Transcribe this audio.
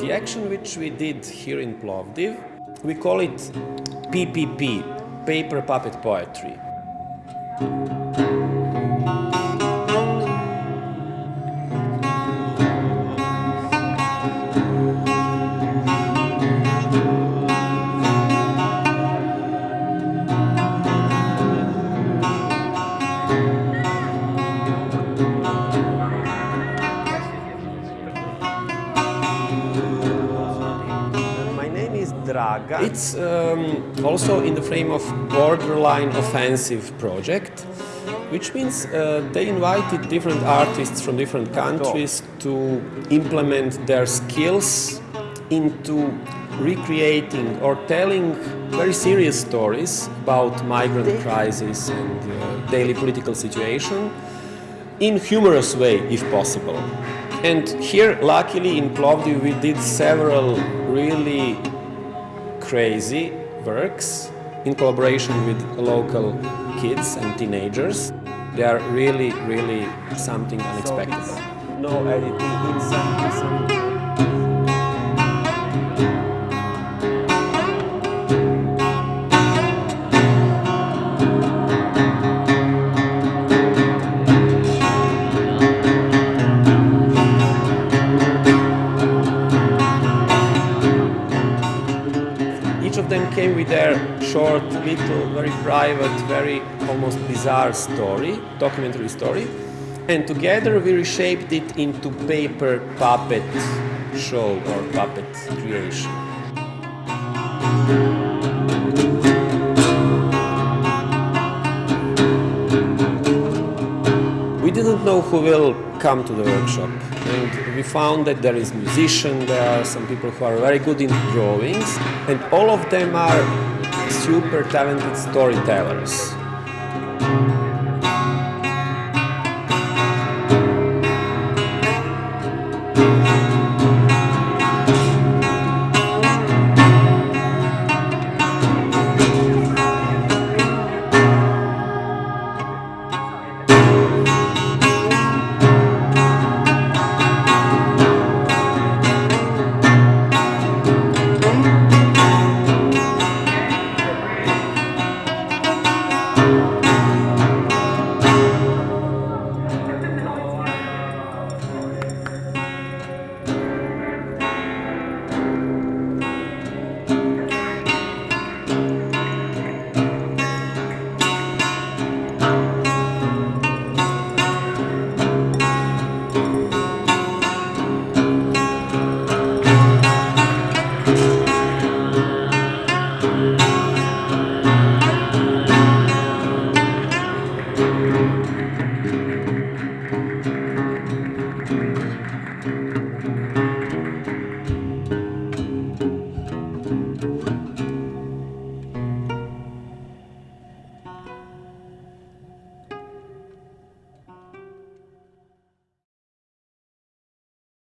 The action which we did here in Plovdiv, we call it PPP, Paper Puppet Poetry. It's um, also in the frame of borderline offensive project, which means uh, they invited different artists from different countries to implement their skills into recreating or telling very serious stories about migrant crisis and uh, daily political situation in humorous way if possible. And here, luckily in Plovdiv, we did several really crazy works in collaboration with local kids and teenagers. They are really, really something unexpected. no editing of them came with their short, little, very private, very almost bizarre story, documentary story. And together we reshaped it into paper puppet show or puppet creation. Didn't know who will come to the workshop and we found that there is musician, there are some people who are very good in drawings and all of them are super talented storytellers.